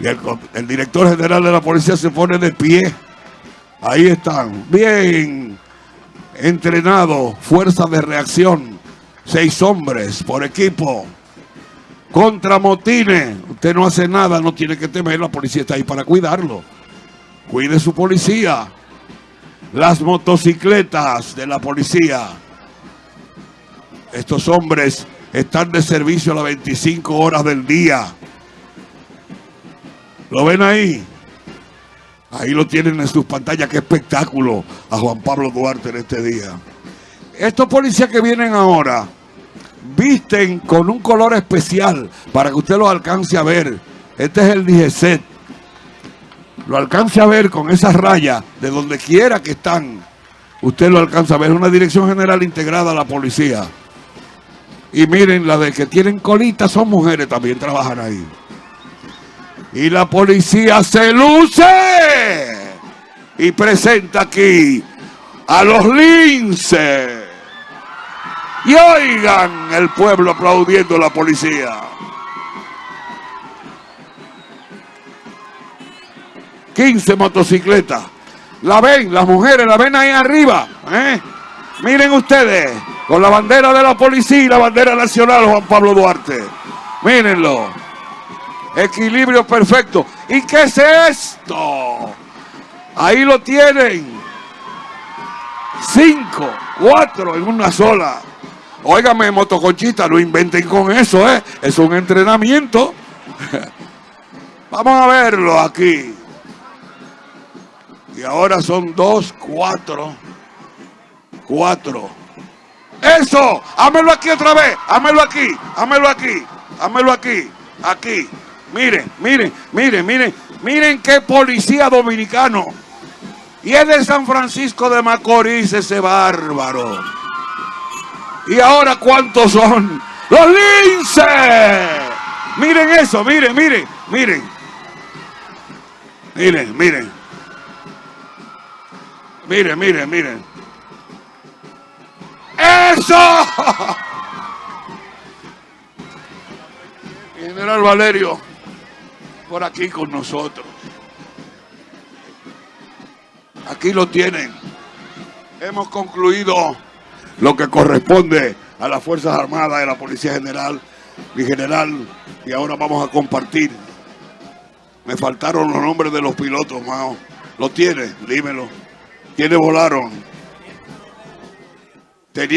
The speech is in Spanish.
El, el director general de la policía se pone de pie. Ahí están, bien entrenados, fuerza de reacción, seis hombres por equipo, contra motines. Usted no hace nada, no tiene que temer, la policía está ahí para cuidarlo. Cuide su policía. Las motocicletas de la policía. Estos hombres están de servicio a las 25 horas del día. ¿Lo ven ahí? Ahí lo tienen en sus pantallas. Qué espectáculo a Juan Pablo Duarte en este día. Estos policías que vienen ahora visten con un color especial para que usted lo alcance a ver. Este es el DGCET. Lo alcance a ver con esas rayas de donde quiera que están. Usted lo alcanza a ver. Es una dirección general integrada a la policía. Y miren, la de que tienen colitas son mujeres también, trabajan ahí. Y la policía se luce y presenta aquí a los linces. Y oigan el pueblo aplaudiendo a la policía. Quince motocicletas. La ven, las mujeres la ven ahí arriba. ¿eh? Miren ustedes, con la bandera de la policía y la bandera nacional Juan Pablo Duarte. Mírenlo. Equilibrio perfecto. ¿Y qué es esto? Ahí lo tienen. Cinco, cuatro en una sola. Óigame, motoconchita, no inventen con eso, ¿eh? Es un entrenamiento. Vamos a verlo aquí. Y ahora son dos, cuatro. Cuatro. Eso, hámelo aquí otra vez. Hámelo aquí, hámelo aquí, hámelo aquí, aquí. Miren, miren, miren, miren, miren qué policía dominicano. Y es de San Francisco de Macorís ese bárbaro. Y ahora cuántos son los linces. Miren eso, miren, miren, miren. Miren, miren. Miren, miren, miren. ¡Eso! General Valerio, por aquí con nosotros. Aquí lo tienen. Hemos concluido lo que corresponde a las Fuerzas Armadas de la Policía General, mi general, y ahora vamos a compartir. Me faltaron los nombres de los pilotos, Mao. ¿Lo tiene? Dímelo. ¿Quiénes volaron?